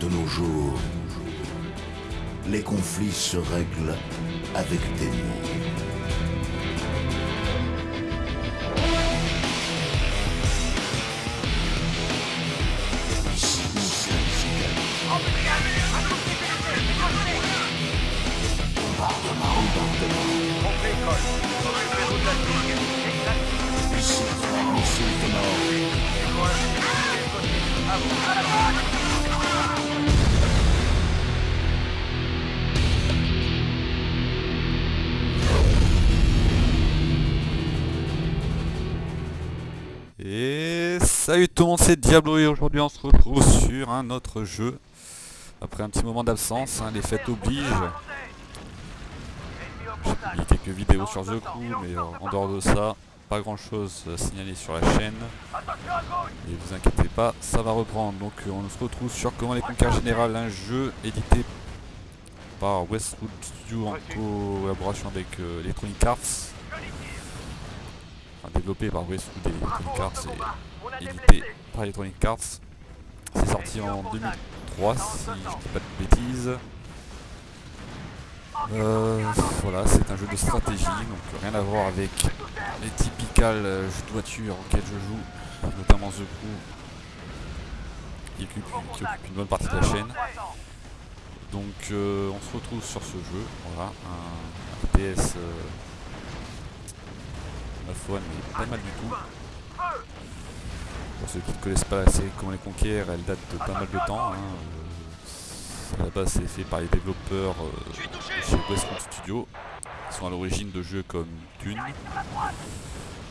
De nos jours, les conflits se règlent avec des mots. Salut tout le monde, c'est Diablo et aujourd'hui on se retrouve sur un autre jeu. Après un petit moment d'absence, hein, les fêtes obligent. J'ai publié quelques vidéos sur The Crew, mais en dehors de ça, pas grand chose à signaler sur la chaîne. Et vous inquiétez pas, ça va reprendre. Donc euh, on se retrouve sur Comment les conquêtes un jeu édité par Westwood Studio en collaboration avec euh, Electronic Arts. Enfin, développé par Westwood et Electronic Arts édité par Electronic Arts. C'est sorti en 2003 si je dis pas de bêtises. Euh, voilà, c'est un jeu de stratégie, donc rien à voir avec les typicales euh, jeux de voiture auxquels je joue, notamment The Crew, qui occupe, qui occupe une bonne partie de la chaîne. Donc euh, on se retrouve sur ce jeu, voilà, un RTS euh, ma foi mais pas mal du tout. Pour ceux qui ne connaissent pas la série Comment les conquérir, elle date de pas mal de temps. hein, euh, à la base c'est fait par les développeurs euh, chez Westwood Studio, qui sont à l'origine de jeux comme Dune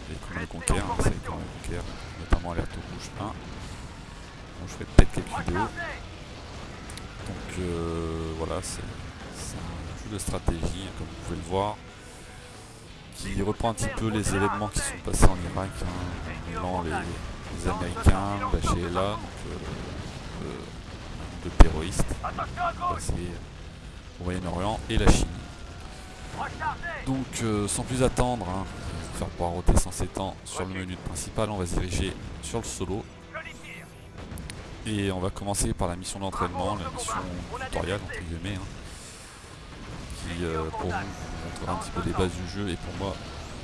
et Comment les conquérir, hein, c'est Comment les notamment Alerte Rouge 1. Bon, je ferai peut-être quelques vidéos. Donc euh, voilà, c'est un jeu de stratégie, comme vous pouvez le voir, qui reprend un petit peu les événements qui sont passés en Irak, hein, les Américains lâchés là, donc, euh, euh, de terroristes passés au Moyen-Orient et la Chine. Donc euh, sans plus attendre, hein, faire poireauter sans s'étendre sur le menu principal, on va se diriger sur le solo. Et on va commencer par la mission d'entraînement, la mission tutoriel entre guillemets, hein, qui pour vous montrera un petit peu les bases du jeu et pour moi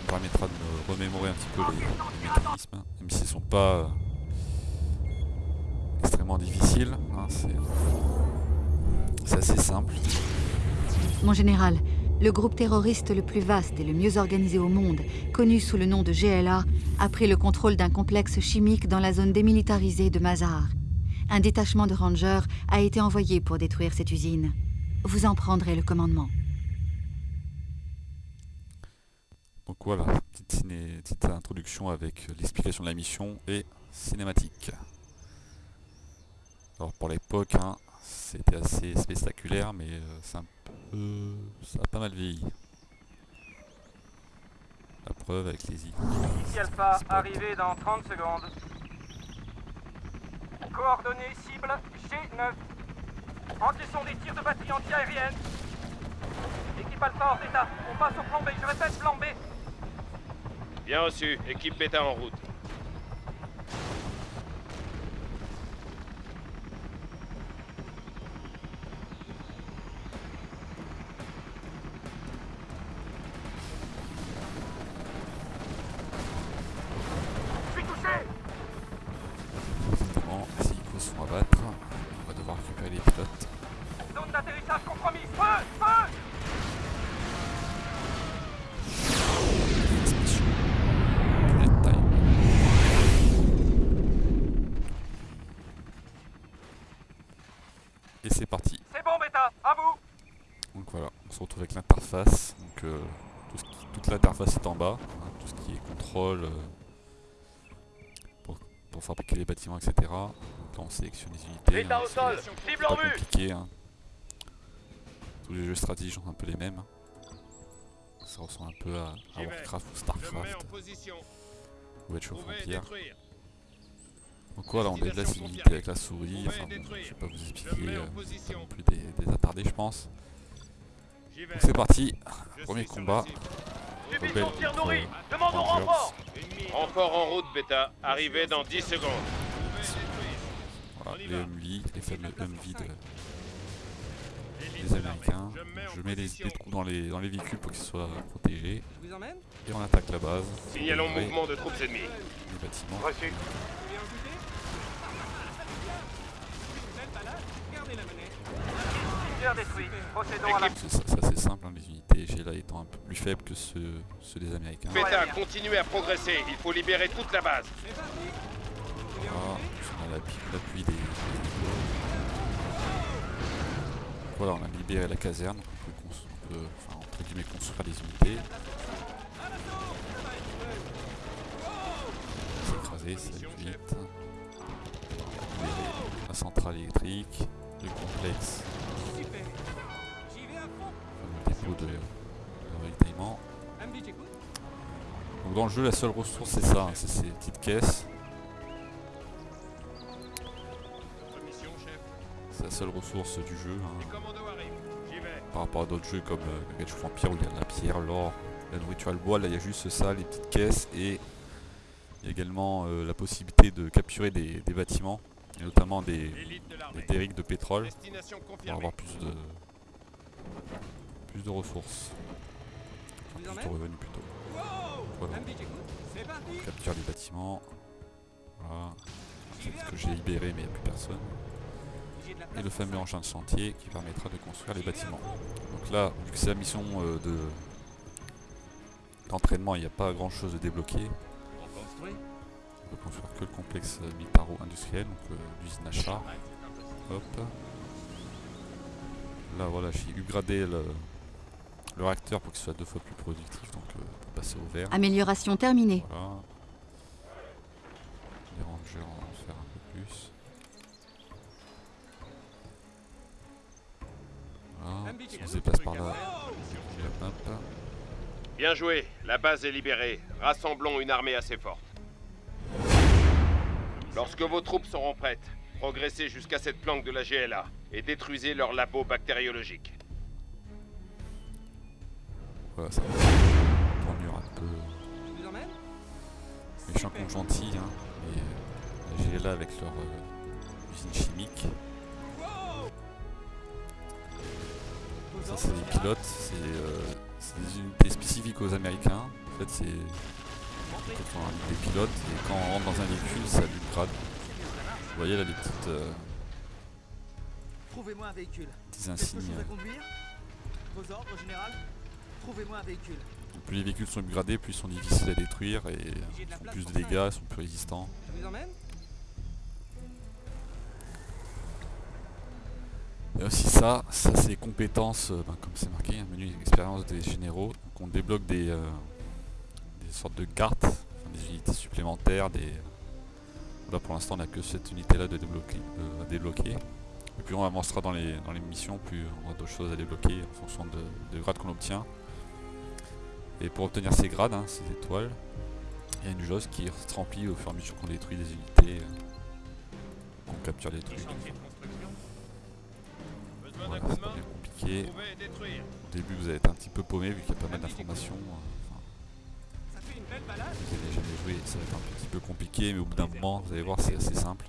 me permettra de me remémorer un petit peu les, mécanismes, hein, même s'ils sont pas euh, extrêmement difficiles, hein, c'est assez simple. Mon général, le groupe terroriste le plus vaste et le mieux organisé au monde, connu sous le nom de GLA, a pris le contrôle d'un complexe chimique dans la zone démilitarisée de Mazar. Un détachement de rangers a été envoyé pour détruire cette usine. Vous en prendrez le commandement. Donc voilà, petite, introduction avec l'explication de la mission et cinématique. Alors pour l'époque, hein, c'était assez spectaculaire, mais euh, c'est un peu, ça a pas mal vieilli. La preuve avec les îles. Alpha, arrivé dans 30 secondes. Coordonnées cible G9. Encaissons des tirs de batterie anti-aérienne. Équipe Alpha hors d'état. On passe au plan B. Je répète, plan B. Bien reçu, équipe bêta en route. On se retrouve avec l'interface. Donc euh, tout ce qui- toute l'interface est en bas, hein, tout ce qui est contrôle euh, pour, pour fabriquer les bâtiments, etc. Donc là on sélectionne les unités. Hein, c'est c'est pas compliqué. hein. Tous les jeux stratégiques sont un peu les mêmes. Ça ressemble un peu à, à. Warcraft ou Starcraft ou Age of détruire. Donc voilà, on déplace une unité avec la souris. Enfin, bon, je vais pas vous expliquer. euh, c'est pas non plus des, des attardés, je pense. C'est parti. Premier combat. Demandons Rangers. renfort Renfort en route, Beta. Arrivé dans 10 secondes. Voilà, les Humvee, les fameux Humvee de, des Américains. Je mets les, des trous dans les, dans les véhicules pour qu'ils soient protégés. Et on attaque la base. Signalons mouvement de troupes ennemies. Les bâtiments. Reçu. La. Tiers détruit. Procédons à la... C'est ça- c'est assez simple, hein, les unités GLA étant un peu plus faibles que ceux, ceux des Américains. Beta, continuez à progresser. Il faut libérer toute la base. Voilà, écouté on a l'appui des, Voilà, on a libéré la caserne, donc on peut, on peut, enfin, entre guillemets, construire des unités. C'est écrasé, ça vite. La centrale électrique, le complexe, de, de Donc dans le jeu, la seule ressource c'est ça, hein, c'est ces petites caisses. C'est la seule ressource du jeu. hein. Par rapport à d'autres jeux comme euh, Age of Empire où il y a la pierre, l'or, la nourriture et le bois, là il y a juste ça, les petites caisses et il également euh, la possibilité de capturer des, bâtiments et notamment des, de de pétrole pour avoir plus de plus de ressources, plus de revenus plutôt. Voilà. Parti Capture les bâtiments. Voilà, ce que j'ai libéré mais il n'y a plus personne. Et le fameux engin de chantier qui permettra de construire les bâtiments. Donc là, vu que c'est la mission euh, de d'entraînement, il n'y a pas grand chose de débloqué. On On peut construire que le complexe euh, militaro-industriel, donc euh, l'usine à char. Hop. Là voilà, j'ai upgradé le, le réacteur pour qu'il soit deux fois plus productif, donc euh, pour passer au vert. Amélioration terminée. Voilà. Les rangers, on va en faire un peu plus. Voilà, si on se déplace par là. Bien joué. La base est libérée. Rassemblons une armée assez forte. Lorsque vos troupes seront prêtes, progressez jusqu'à cette planque de la GLA et détruisez leur labo bactériologique. Voilà, ça va tournure un peu Je vous emmène méchant contre gentil. Hein. Et euh, la GLA avec leur euh, usine chimique. Ça, c'est des pilotes. C'est euh, des unités spécifiques aux Américains. En fait, c'est des pilotes et quand on rentre dans un véhicule, ça lui grade. Vous voyez là les petites, euh, Trouvez-moi un véhicule. Quelque insignes. Vos ordres, général? Trouvez-moi un véhicule. Plus les véhicules sont upgradés, plus ils sont difficiles à détruire et ils font plus de dégâts, ils sont plus résistants. Je vous emmène Il y a aussi ça, ça c'est les compétences, euh, ben, comme c'est marqué, un menu expérience des généraux. Donc on débloque des, euh, des sortes de cartes, enfin, des unités supplémentaires. Des... Là pour l'instant on n'a que cette unité là de débloquer, euh, à débloquer. Et plus on avancera dans les, dans les missions, plus on aura d'autres choses à débloquer en fonction de, des grades qu'on obtient. Et pour obtenir ces grades, hein, ces étoiles, il y a une jauge qui se remplit au fur et à mesure qu'on détruit des unités, euh, qu'on capture des trucs. Voilà, c'est pas bien compliqué. Au début, vous allez être un petit peu paumé vu qu'il y a pas mal d'informations. euh, Enfin, vous n'avez jamais joué, ça va être un petit peu compliqué, mais au bout d'un moment, vous allez voir, c'est assez simple.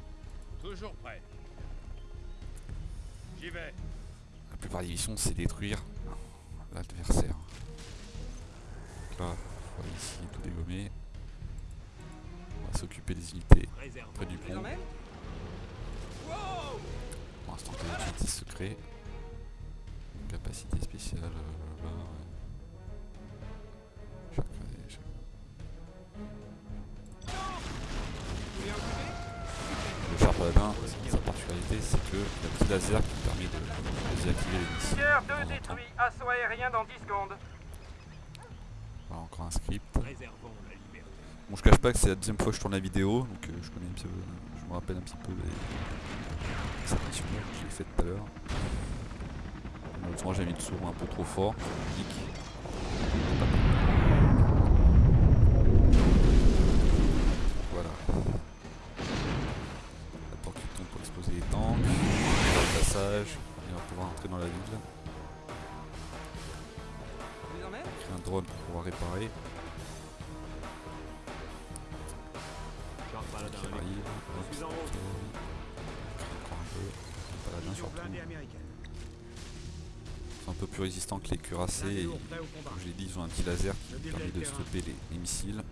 Toujours prêt. J'y vais. La plupart des missions, c'est détruire l'adversaire. Donc Là, on va ici tout dégommer. On va s'occuper des unités près du pont. Pour l'instant, des unités secrets. Capacité spéciale. euh, là, ouais. Chaque- chaque- Le sa particularité, c'est que le petit laser qui permet de, désactiver les missiles. Temps 2 en temps. détruit. Assaut aérien dans 10 secondes. Voilà, encore un script. Bon, je cache pas que c'est la deuxième fois que je tourne la vidéo, donc euh, je connais un petit peu, je me rappelle un petit peu les, cette mission que j'ai faite tout à l'heure. Malheureusement, j'ai mis le son un peu trop fort. Plus résistants que les cuirassés. Et, comme je l'ai dit, ils ont un petit laser qui permet de stopper les, les missiles.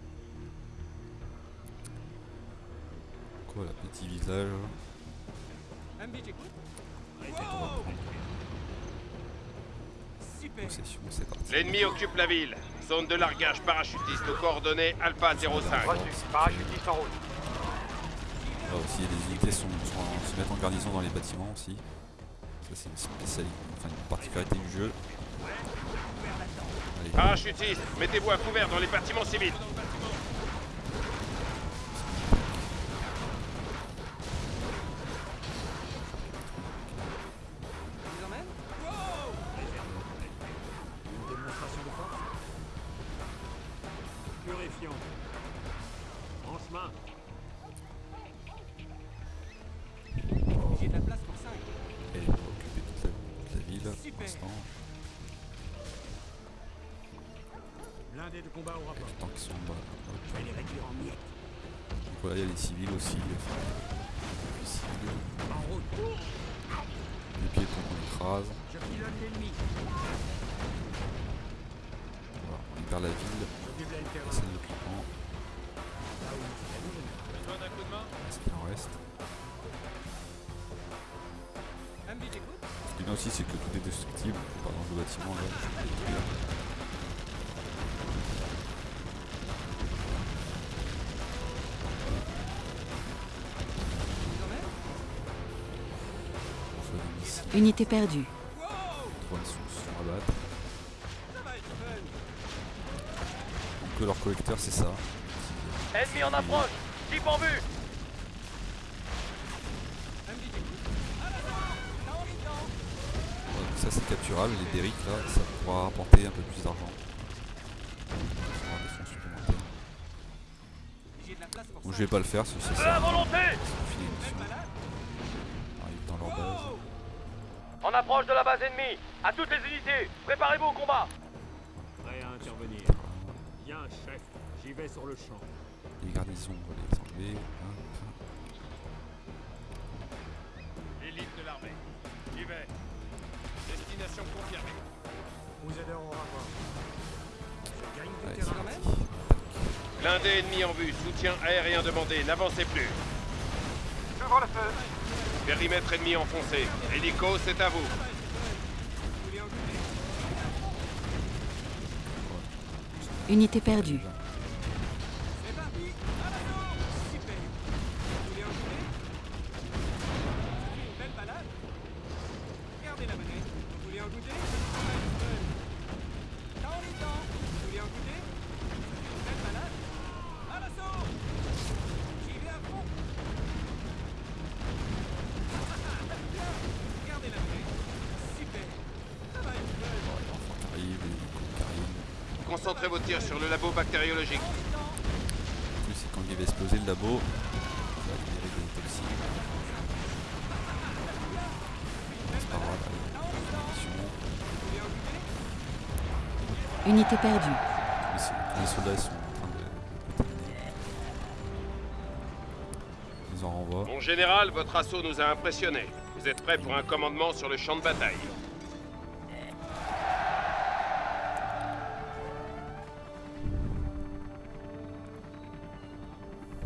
Quoi, là, petit village. Possession, c'est parti. L'ennemi occupe la ville. Zone de largage parachutiste aux coordonnées Alpha 05. Parachutiste en route. Là aussi, les unités sont, se mettent en garnison dans les bâtiments aussi. C'est une spécialité, enfin une particularité du jeu. Allez, Parachutiste, mettez-vous à couvert dans les bâtiments civils. De combat au rapport. sont bas. Je vais les réduire en miettes. Donc voilà, il y a les civils aussi. les civils, En route. les piétons qu'on écrase. Je pilote l'ennemi. Voilà, on libère la ville. Campement. Est, mon général. Est-ce qu'il en reste. Ce qui est bien aussi, c'est que tout est destructible. Par exemple, le bâtiment là, Unité perdue. drones sont, sont à battre. Ça va être fun. Donc que leur collecteur, c'est ça. Ennemi en approche. Type en vue. Ça, c'est capturable. Les derricks là, ça pourra rapporter un peu plus d'argent. Ça aura des fonds supplémentaires. J'ai de la place pour Donc 5. je vais pas le faire, c'est ça. En approche de la base ennemie. À toutes les unités. Préparez-vous au combat. Prêt à intervenir. Bien, chef. J'y vais sur le champ. Les garnisons, on va les enlever. Hop. L'élite de l'armée. J'y vais. Destination confirmée. Vous aiderons au rapport. Je gagne du Allez, terrain. Blindé ennemi en vue. Soutien aérien demandé. N'avancez plus. J'ouvre le feu. Périmètre ennemi enfoncé. Hélico, c'est à vous. Unité perdue. C'est parti À l'assaut Super Vous voulez en goûter Ça fait une belle balade Gardez la manette. Vous voulez en goûter Ça va être fun. Là, on est dedans. Vous voulez en goûter Ça fait une belle balade À l'assaut J'y vais à fond Bien. Gardez la manette. Super Ça va être fun. Arrive, les hélicos qui arrivent. Concentrez vos tirs sur le labo bactériologique. En plus, c'est quand il va exploser le labo, ça va libérer des toxines. C'est pas grave. Unité perdue. Les, so- les soldats sont en train de, de terminer. Ils en renvoient. Mon général, votre assaut nous a impressionnés. Vous êtes prêt pour un commandement sur le champ de bataille.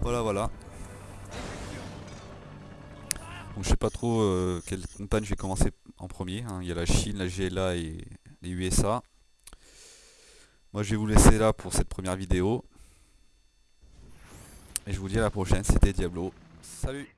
Voilà, voilà. Donc je sais pas trop euh, quelle campagne je vais commencer en premier. hein. Il y a la Chine, la GLA et les USA. Moi je vais vous laisser là pour cette première vidéo. Et je vous dis à la prochaine, c'était Diablo. Salut